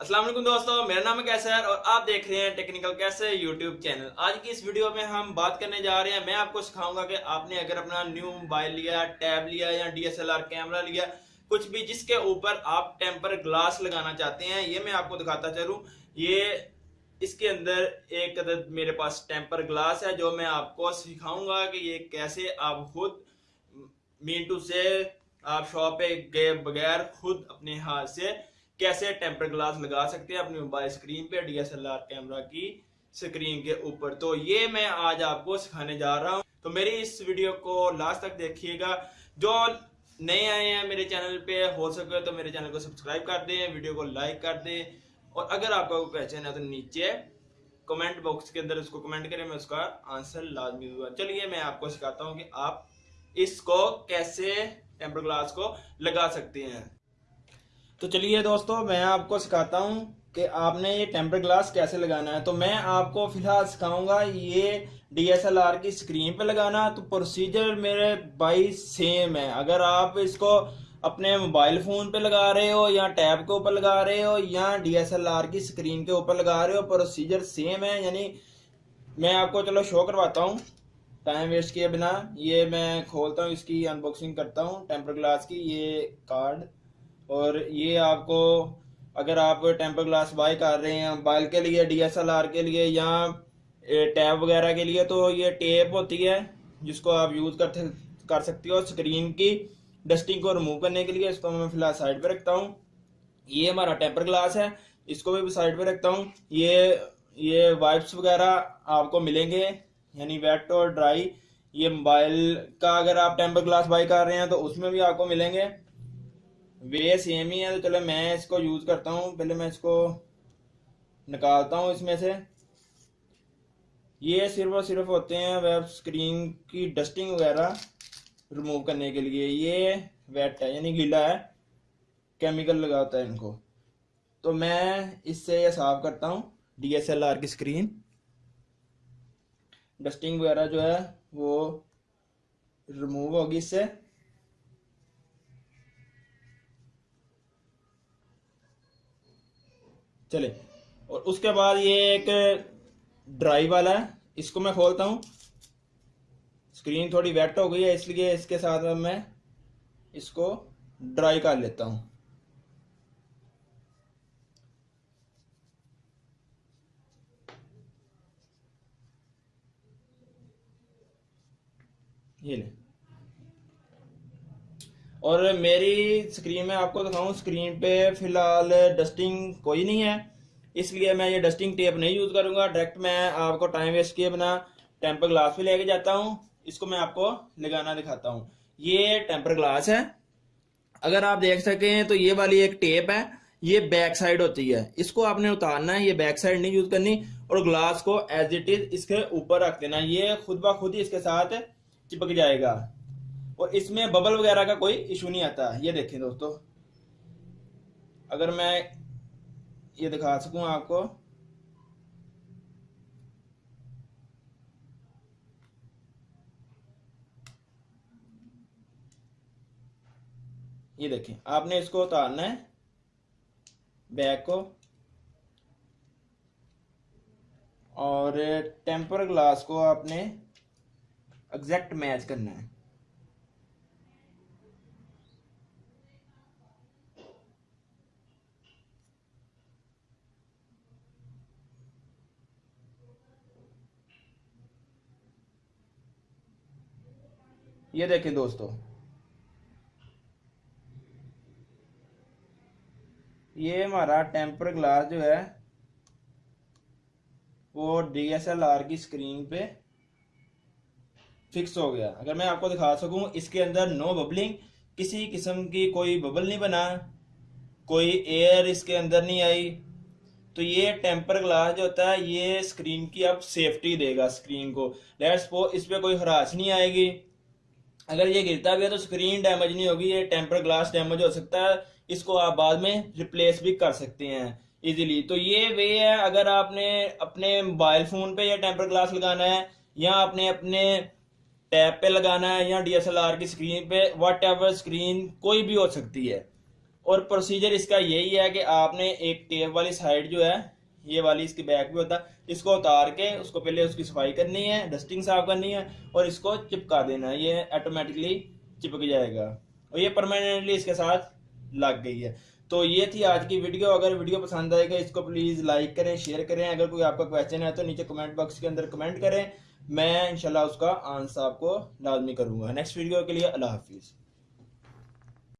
السلام علیکم دوستو، میرا نام ہے کیسر اور آپ دیکھ رہے ہیں ٹیکنیکل کیسے یوٹیوب چینل آج کی اس ویڈیو میں ہم بات کرنے جا رہے ہیں، میں آپ کو سکھاؤں گا کہ آپ نے اگر اپنا نیو موبائل لیا ٹیب لیا یا D S L R camera لیا، کچھ بھی جس کے اوپر آپ ٹیمپر گلاس لگانا چاہتے ہیں، یہ میں آپ کو دکھاتا چلوں۔ یہ اس کے اندر ایک عدد میرے پاس ٹیمپر گلاس ہے، جو میں آپ کو سکھاؤں گا کہ یہ کیسے آپ خود مینٹو سے آپ شاپ پہ گئے بغیر خود اپنے ہاتھ سے کیسے ٹیمپر گلاس لگا سکتے ہیں اپنی موبائل سکرین پہ D S L R camera کی سکرین کے اوپر؟ تو یہ میں آج آپ کو سکھانے جا رہا ہوں۔ تو میری اس ویڈیو کو لاسٹ تک دیکھیے گا۔ جو نئے آئے ہیں میرے چینل پہ، ہو سکے تو میرے چینل کو سبسکرائب کر دیں، ویڈیو کو لائک کر دیں۔ اور اگر آپ کو پہچان ہے تو نیچے کمنٹ باکس کے اندر اس کو کمنٹ کریں، میں اس کا آنسر لازمی دوں گا۔ چلیے، میں آپ کو سکھاتا ہوں کہ آپ اس کو کیسے ٹیمپر گلاس کو لگا سکتے ہیں۔ تو چلیے دوستو، میں آپ کو سکھاتا ہوں کہ آپ نے یہ ٹیمپر گلاس کیسے لگانا ہے۔ تو میں آپ کو فی الحال سکھاؤں گا، یہ ڈی ایس ایل آر کی سکرین پہ لگانا۔ تو پروسیجر میرے بائی سیم ہے۔ اگر آپ اس کو اپنے موبائل فون پہ لگا رہے ہو یا ٹیب کے اوپر لگا رہے ہو یا ڈی ایس ایل آر کی سکرین کے اوپر لگا رہے ہو پروسیجر سیم ہے۔ یعنی میں آپ کو چلو شو کرواتا ہوں۔ ٹائم ویسٹ کیے بنا۔ یہ میں کھولتا ہوں، اس کی انباکسنگ کرتا ہوں۔ ٹیمپر گلاس کی یہ کارڈ اور یہ آپ کو اگر آپ ٹیمپر گلاس بائی کر رہے ہیں موبائل کے لیے ڈی ایس ایل آر کے لیے یا ٹیب وغیرہ کے لیے، تو یہ ٹیپ ہوتی ہے جس کو آپ یوز کر کر سکتی ہو اسکرین کی ڈسٹنگ کو ریموو کرنے کے لیے، اس کو میں فی الحال سائڈ پہ رکھتا ہوں۔ یہ ہمارا ٹیمپر گلاس ہے۔ اس کو بھی سائڈ پہ رکھتا ہوں۔ یہ یہ وائپس وغیرہ آپ کو ملیں گے یعنی ویٹ اور ڈرائی یہ موبائل کا اگر آپ ٹیمپر گلاس بائی کر رہے ہیں تو اس میں بھی آپ کو ملیں گے۔ وے سیم ہی ہے تو چلو میں اس کو یوز کرتا ہوں پہلے میں اس کو نکالتا ہوں اس میں سے یہ صرف اور صرف ہوتے ہیں ویب اسکرین کی ڈسٹنگ وغیرہ ریموو کرنے کے لیے یہ ویٹ ہے یعنی گیلا ہے کیمیکل لگاتا ہے ان کو تو میں اس سے یہ صاف کرتا ہوں ڈی ایس ایل آر کی اسکرین ڈسٹنگ وغیرہ جو ہے وہ ریموو ہوگی اس سے چلے۔ اور اس کے بعد یہ ایک ڈرائی والا ہے۔ اس کو میں کھولتا ہوں۔ اسکرین تھوڑی ویٹ ہو گئی ہے، اس لیے اس کے ساتھ میں اس کو ڈرائی کر لیتا ہوں۔ یہ لیں اور میری سکرین میں آپ کو دکھاؤں سکرین پہ فی الحال ڈسٹنگ کوئی نہیں ہے۔ اس لیے میں یہ ڈسٹنگ ٹیپ نہیں یوز کروں گا۔ ڈائریکٹ میں آپ کو ٹائم ویسٹ کیے بنا ٹیمپر گلاس پہ لے کے جاتا ہوں۔ اس کو میں آپ کو لگانا دکھاتا ہوں۔ یہ ٹیمپر گلاس ہے۔ اگر آپ دیکھ سکتے ہیں تو یہ والی ایک ٹیپ ہے۔ یہ بیک سائڈ ہوتی ہے۔ اس کو آپ نے اتارنا ہے، یہ بیک سائڈ نہیں یوز کرنی۔ اور گلاس کو ایز اٹ از اس کے اوپر رکھ دینا۔ یہ خود بخود ہی اس کے ساتھ چپک جائے گا۔ اور اس میں ببل وغیرہ کا کوئی ایشو نہیں آتا۔ یہ دیکھیں دوستو۔ اگر میں یہ دکھا سکوں آپ کو۔ یہ دیکھیں۔ آپ نے اس کو اتارنا ہے۔ بیک کو۔ اور ٹیمپر گلاس کو آپ نے ایگزیکٹ میچ کرنا ہے۔ یہ دیکھیں دوستو۔ یہ ہمارا ٹیمپر گلاس جو ہے، وہ ڈی ایس ایل آر کی سکرین پہ فکس ہو گیا۔ اگر میں آپ کو دکھا سکوں، اس کے اندر نو ببلنگ کسی قسم کی کوئی ببل نہیں بنا، کوئی ایئر اس کے اندر نہیں آئی۔ تو یہ ٹیمپر گلاس جو ہوتا ہے، یہ سکرین کی اب سیفٹی دے گا سکرین کو۔ لیٹس پو اس پہ کوئی ہراس نہیں آئے گی۔ اگر یہ گرتا بھی ہے تو سکرین ڈیمیج نہیں ہوگی، یہ ٹیمپر گلاس ڈیمیج ہو سکتا ہے۔ اس کو آپ بعد میں ریپلیس بھی کر سکتے ہیں ایزیلی تو یہ وے ہے، اگر آپ نے اپنے موبائل فون پہ یہ ٹیمپر گلاس لگانا ہے یا آپ نے اپنے ٹیب پہ لگانا ہے یا ڈی ایس ایل آر کی سکرین پہ واٹ ایور سکرین کوئی بھی ہو سکتی ہے۔ اور پروسیجر اس کا یہی ہے کہ آپ نے ایک ٹیپ والی سائڈ جو ہے یہ والی اس کی بیک بھی ہوتا ہے۔ اس کو اتار کے اس کو پہلے اس کی صفائی کرنی ہے ڈسٹنگ صاف کرنی ہے اور اس کو چپکا دینا ہے۔ یہ آٹومیٹکلی چپک جائے گا۔ اور یہ پرماننٹلی اس کے ساتھ لگ گئی ہے۔ تو یہ تھی آج کی ویڈیو اگر ویڈیو پسند آئے گا، اس کو پلیز لائک کریں شیئر کریں۔ اگر کوئی آپ کا کویشچن ہے تو نیچے کمنٹ باکس کے اندر کمنٹ کریں۔ میں انشاءاللہ اس کا آنسر آپ کو لازمی کروں گا۔ نیکسٹ ویڈیو کے لیے اللہ حافظ۔